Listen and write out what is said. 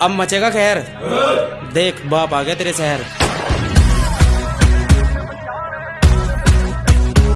अब मचेगा खैर। देख बाप आ गया तेरे शहर।